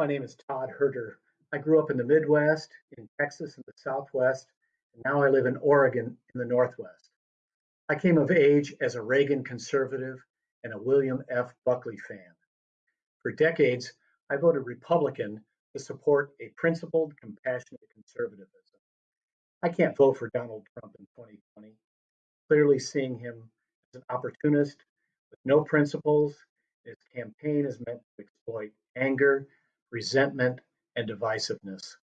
My name is Todd Herter. I grew up in the Midwest, in Texas in the Southwest, and now I live in Oregon in the Northwest. I came of age as a Reagan conservative and a William F. Buckley fan. For decades, I voted Republican to support a principled, compassionate conservatism. I can't vote for Donald Trump in 2020, clearly seeing him as an opportunist with no principles. His campaign is meant to exploit anger resentment, and divisiveness,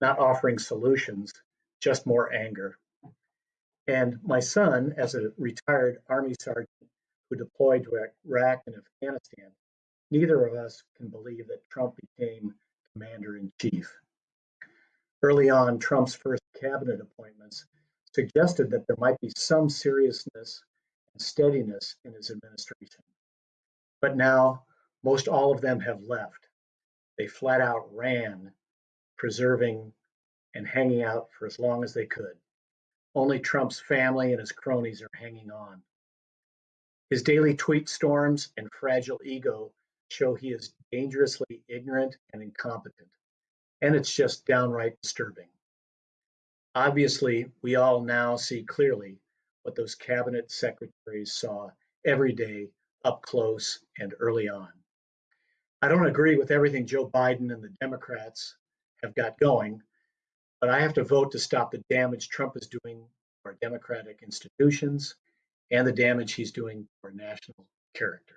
not offering solutions, just more anger. And my son, as a retired Army sergeant who deployed to Iraq and Afghanistan, neither of us can believe that Trump became commander in chief. Early on, Trump's first cabinet appointments suggested that there might be some seriousness and steadiness in his administration. But now, most all of them have left they flat out ran, preserving and hanging out for as long as they could. Only Trump's family and his cronies are hanging on. His daily tweet storms and fragile ego show he is dangerously ignorant and incompetent. And it's just downright disturbing. Obviously, we all now see clearly what those cabinet secretaries saw every day up close and early on. I don't agree with everything Joe Biden and the Democrats have got going, but I have to vote to stop the damage Trump is doing to our democratic institutions and the damage he's doing to our national character.